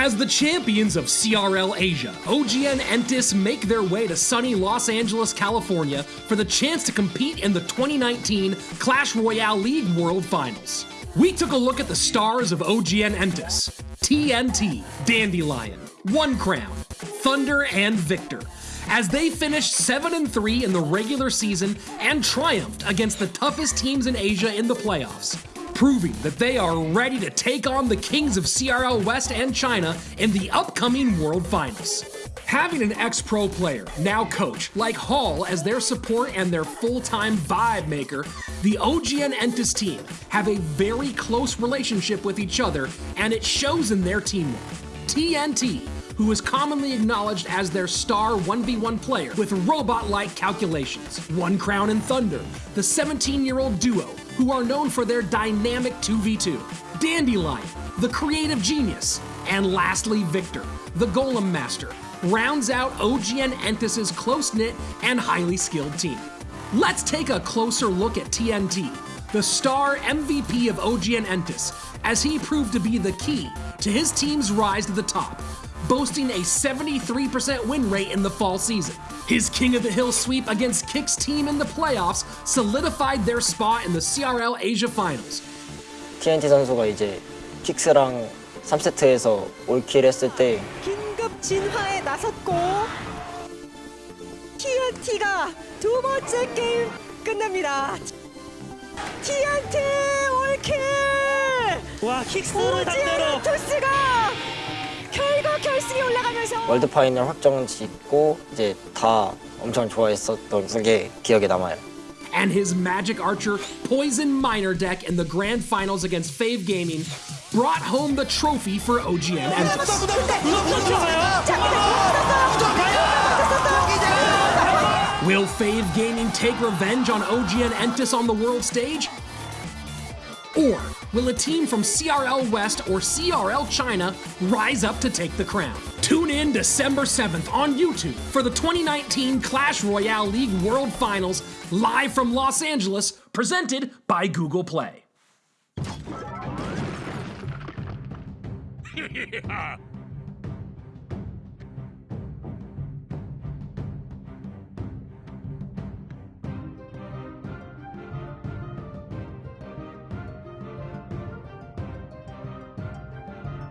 As the champions of CRL Asia, OGN Entus make their way to sunny Los Angeles, California for the chance to compete in the 2019 Clash Royale League World Finals. We took a look at the stars of OGN Entus, TNT, Dandelion, One Crown, Thunder, and Victor, as they finished 7 and 3 in the regular season and triumphed against the toughest teams in Asia in the playoffs proving that they are ready to take on the kings of CRL West and China in the upcoming World Finals. Having an ex-pro player, now coach, like Hall as their support and their full-time vibe maker, the OGN Entus team have a very close relationship with each other and it shows in their teamwork. TNT, who is commonly acknowledged as their star 1v1 player with robot-like calculations. One Crown and Thunder, the 17-year-old duo who are known for their dynamic 2v2, Dandelion, the creative genius, and lastly Victor, the Golem Master, rounds out OGN Entus' close-knit and highly skilled team. Let's take a closer look at TNT, the star MVP of OGN Entus, as he proved to be the key to his team's rise to the top, boasting a 73% win rate in the fall season. His King of the Hill sweep against Kick's team in the playoffs solidified their spot in the CRL Asia Finals. TNT 선수가 이제 킥스랑 3세트에서 올킬 했을 때 긴급 진화에 나섰고 TNT가 두 번째 게임 끝냅니다. TNT 올킬! 와 킥스를 상대로 오지엔 토스가 월드 파이널 확정 짓고 이제 다 엄청 좋아했었던 그게 기억에 남아요. And his Magic Archer Poison Miner deck in the grand finals against FAV Gaming brought home the trophy for OGN Entus. Will FAV Gaming take revenge on OGN Entus on the world stage? Or will a team from CRL West or CRL China rise up to take the crown? Tune in December 7th on YouTube for the 2019 Clash Royale League World Finals live from Los Angeles, presented by Google Play.